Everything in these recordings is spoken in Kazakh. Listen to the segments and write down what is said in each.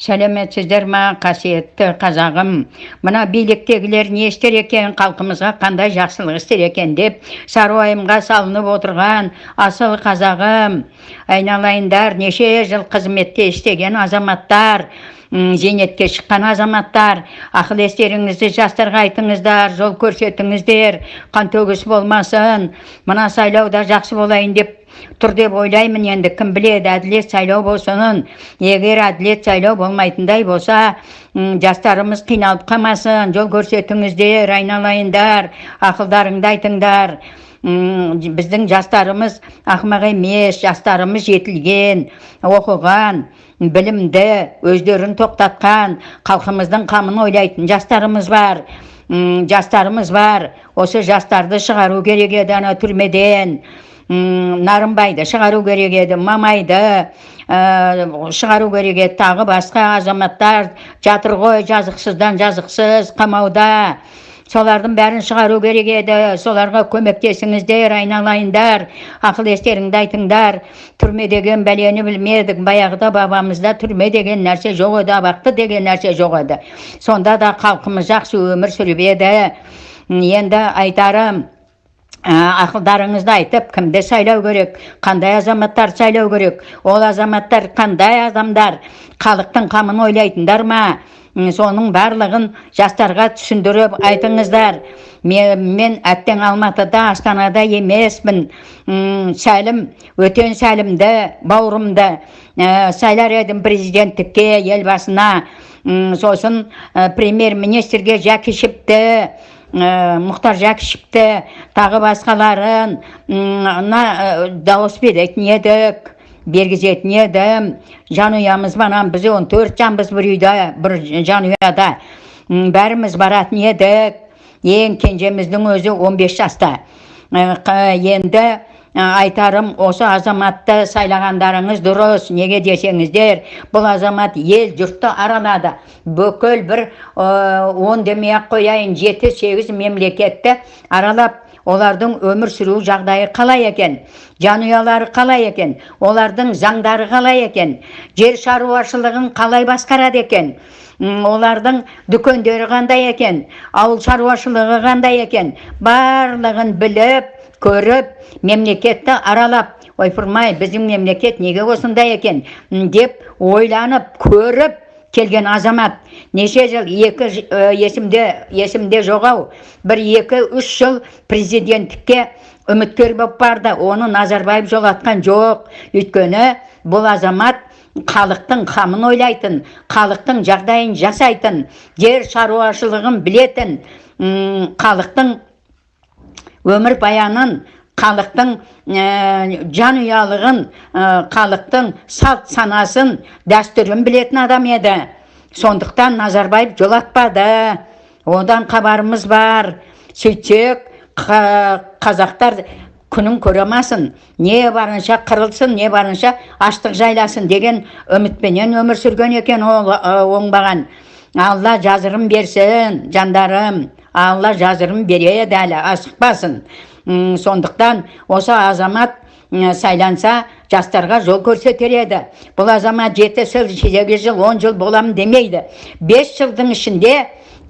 сәлеметсіздер ма қасиетті қазағым? Мына биліктегілер не істер екен халқымызға қандай жақсылық істер екен деп сары уайымға салынып отырған асыл қазағым. Айналайындар неше жыл қызметте істеген азаматтар зейнетке шыққан азаматтар. Ақыл естеріңізді жастарға айтыңыздар жол көрсетіңіздер. Қантөгіс болмасын. Мына сайлауда жақсы болайын деп тұр деп ойлаймын енді кім біледі әділет сайлау болсын егер әділет сайлау болмайтындай болса жастарымыз қиналып қалмасын жол көрсетіңіздер айналайындар ақылдарыңды айтыңдар. Біздің жастарымыз ақымақ емес жастарымыз жетілген оқыған білімді өздерін тоқтатқан халқымыздың қамын ойлайтын жастарымыз бар. Жастарымыз бар. Осы жастарды шығару керек еді ана түрмеден. Нарынбайды шығару керек еді мамайды ә, шығару керек еді. Тағы басқа азаматтар жатыр ғой жазықсыздан жазықсыз қамауда. Солардың бәрін шығару керек еді. Соларға көмектесіңіздер айналайындар ақыл естеріңді айтыңдар. Түрме деген бәлені білмедік баяғыда бабамызда түрме деген нәрсе жоқ еді абақты деген нәрсе жоқ еді. Сонда да халқымыз жақсы өмір сүріп еді. Енді айтарым ақылдарыңызды айтып кімді сайлау керек қандай азаматтарды сайлау керек ол азаматтар қандай адамдар халықтың қамын ойлайтындар ма? Соның барлығын жастарға түсіндіріп айтыңыздар. Мен, мен әттең алматыда астанада емеспін. Сәлім өтен сәлімді бауырымды ә, сайлар едім президенттікке елбасына. Сосын премьер министрге жәкішевті ә, мұхтар жәкішевті тағы басқаларын мына дауыс беретін едік бергізетін едім жанұямыз банан біз он төрт жанбыз бір үйде бір жанұяда бәріміз баратын едік ең кенжеміздің өзі 15 жаста. Енді айтарым осы азаматты сайлағандарыңыз дұрыс неге десеңіздер бұл азамат ел жұртты аралады бүкіл бір он демей ақ қояйын жеті сегіз мемлекетті аралап олардың өмір сүру жағдайы қалай екен? Жанұялары қалай екен? Олардың заңдары қалай екен? Жер шаруашылығын қалай басқарады екен? Олардың дүкендері қандай екен? Ауыл шаруашылығы қандай екен? Барлығын біліп көріп мемлекетті аралап ойпырмай біздің мемлекет неге осындай екен? деп ойланып көріп келген азамат. Неше жыл екі есімде есімде жоқ ау. Бір екі үш жыл президенттікке үміткер болып барды. Оны назарбаев жолатқан жоқ. Өйткені бұл азамат халықтың қамын ойлайтын халықтың жағдайын жасайтын жер шаруашылығын білетін халықтың өмір баянын халықтың ә, жанұялығын ә, халықтың салт санасын дәстүрін білетін адам еді. Сондықтан назарбаев жолатпады одан хабарымыз бар. Сөйтсек қазақтар күнін көре алмасын. Не барынша қырылсын не барынша аштық жайласын деген үмітпенен өмір сүрген екен ол оңбаған. Алла жазырын берсін жандарым. Алла жазырын береді әлі асықпасын сондықтан осы азамат сайланса жастарға жол көрсетер еді. Бұл азамат жеті жыл сегіз жыл он жыл боламын демейді. Бес жылдың ішінде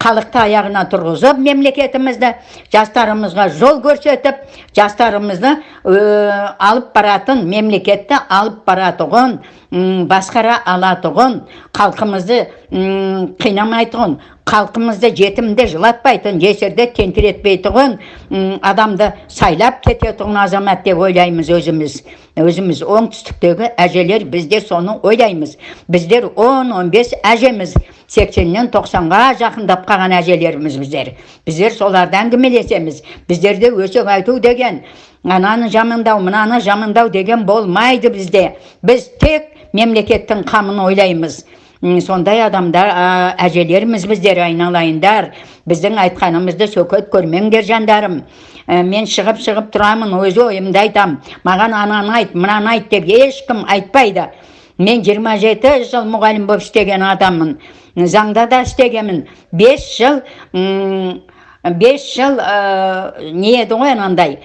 халықты аяғына тұрғызып мемлекетімізді жастарымызға жол көрсетіп жастарымызды алып баратын мемлекетті алып баратұғын басқара алатұғын халқымызды қинамайтұғын халқымызды жетімді жылатпайтын жесірді тентіретпейтұғын адамды сайлап кететұғын азамат деп ойлаймыз өзіміз. Өзіміз оңтүстіктегі әжелер бізде соны ойлаймыз. Біздер 10-15 әжеміз. сексеннен тоқсанға жақындап қалған әжелеріміз біздер. Біздер соларды әңгімелесеміз. Біздерде өсек айту деген ананы жамандау мынаны жамандау деген болмайды бізде. Біз тек мемлекеттің қамын ойлаймыз. Сондай адамдар әжелерміз біздер айналайындар. Біздің айтқанымызды сөкет көрмеңдер жандарым. Мен шығып шығып тұрамын өз ойымды айтам. Маған ананы айт мынаны айт деп ешкім айтпайды. Мен 27 жыл мұғалім болып істеген адаммын. Заңда да істегенмін. 5 жыл бес жыл ә, не еді ғой анандай.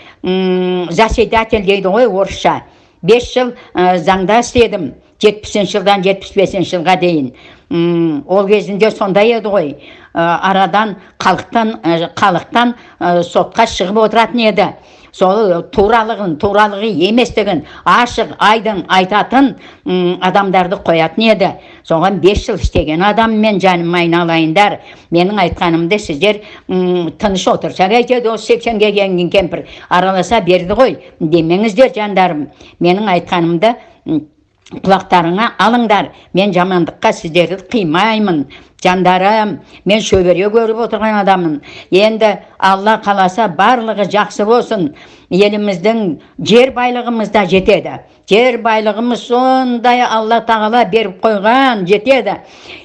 Заседатель дейді ғой орысша. Бес жыл ә, заңда істедім жетпісінші жылдан жетпіс бесінші жылға дейін. Ол кезінде сондай еді ғой. Ә, арадан халықтан халықтан сотқа шығып отыратын еді. Сол туралығын туралығы еместігін ашық айдың айтатын м, адамдарды қоятын еді. Соған бес жыл істеген адаммен жаным айналайындар. Менің айтқанымды сіздер м, тыныш әйтеді осы сексенге келген кемпір араласа берді ғой демеңіздер жандарым. Менің айтқанымды құлақтарыңа алыңдар. Мен жамандыққа сіздерді қимаймын. Жандарым мен шөбере көріп отырған адаммын. Енді алла қаласа барлығы жақсы болсын. Еліміздің жер байлығымыз да жетеді. Жер байлығымыз сондай алла тағала беріп қойған жетеді.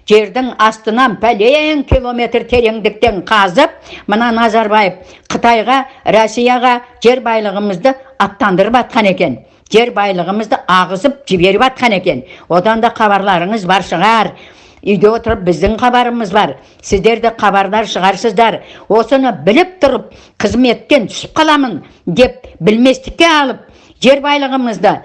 Жердің астынан пәлен километр тереңдіктен қазып мына назарбаев қытайға россияға жер байлығымызды аттандырып жатқан екен. Жер байлығымызды ағызып жіберіп жатқан екен. Одан да хабарларыңыз бар шығар. Үйде отырып біздің хабарымыз бар. Сіздер де хабардар шығарсыздар. Осыны біліп тұрып қызметтен түсіп қаламын деп білместікке алып жер байлығымызды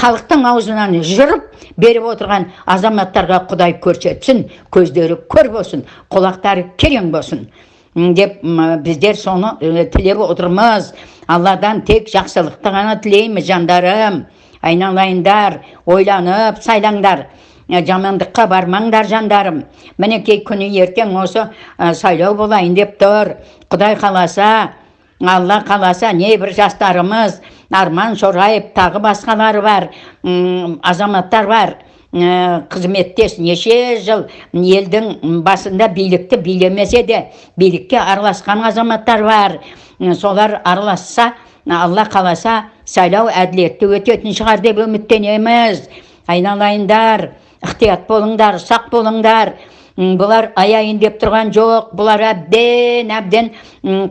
халықтың аузынан жырып беріп отырған азаматтарға құдай көрсетсін көздері көр болсын құлақтары керең болсын. Деп біздер соны э, тілеп отырмыз. Алладан тек жақсылықты ғана тілейміз жандарым. Айналайындар ойланып сайлаңдар. Ә, жамандыққа бармаңдар жандарым. Мінекей күні ертең осы ә, сайлау болайын деп тұр. Құдай қаласа алла қаласа небір жастарымыз арман шораев тағы басқалары бар азаматтар бар. Қызметтес неше жыл елдің басында билікті билемесе де билікке араласқан азаматтар бар. Солар араласса алла қаласа сайлау әділетті өтетін шығар деп үміттенеміз. Айналайындар ықтият болыңдар сақ болыңдар. Бұлар аяйын деп тұрған жоқ бұлар әбден әбден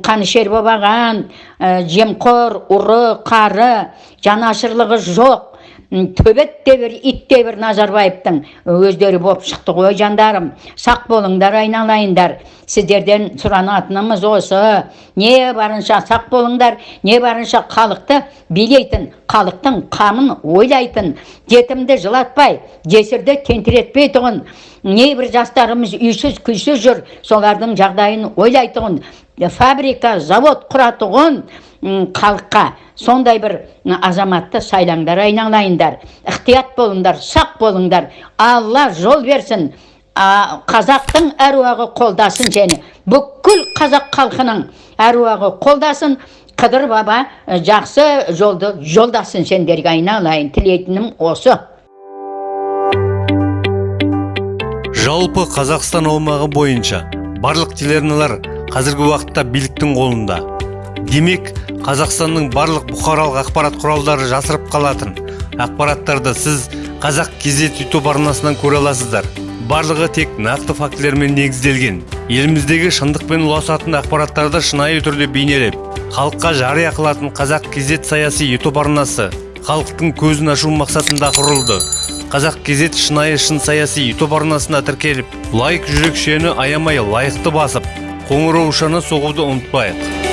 қанішер болып алған ә, жемқор ұры қары жанашырлығы жоқ. Төбет бір ит бір назарбаевтың өздері болып шықты ғой жандарым. Сақ болыңдар айналайындар. Сіздерден сұранатынымыз осы. Не барынша сақ болыңдар не барынша халықты билейтін халықтың қамын ойлайтын. Жетімді жылатпай жесірді тентіретпей тұғын. Небір жастарымыз үйсіз күйсіз жүр солардың жағдайын ойлайтұғын. Фабрика завод құратұғын. Халыққа сондай бір азаматты сайлаңдар айналайындар ықтият болыңдар сақ болыңдар. Алла жол берсін а, қазақтың әруағы қолдасын және бүкіл қазақ халқының әруағы қолдасын. Қыдыр баба жақсы жолды жолдасын сендерге айналайын тілейтінім осы. Жалпы қазақстан аумағы бойынша барлық телеарналар қазіргі уақытта биліктің қолында. Демек қазақстанның барлық бұқаралық ақпарат құралдары жасырып қалатын. Ақпараттарды сіз қазақ кезет ютуб арнасынан көре аласыздар. Барлығы тек нақты фактілермен негізделген. Еліміздегі шындықпен ұласатын ақпараттарды шынайы түрде бейнелеп халыққа жария қылатын қазақ кезет саяси ютуб арнасы халықтың көзін ашу мақсатында құрылды. Қазақ кезет шынайы шын саяси ютуб арнасына тіркеліп лайк жүрекшені аямай лайықты басып қоңыраушаны соғуды ұмытпайық.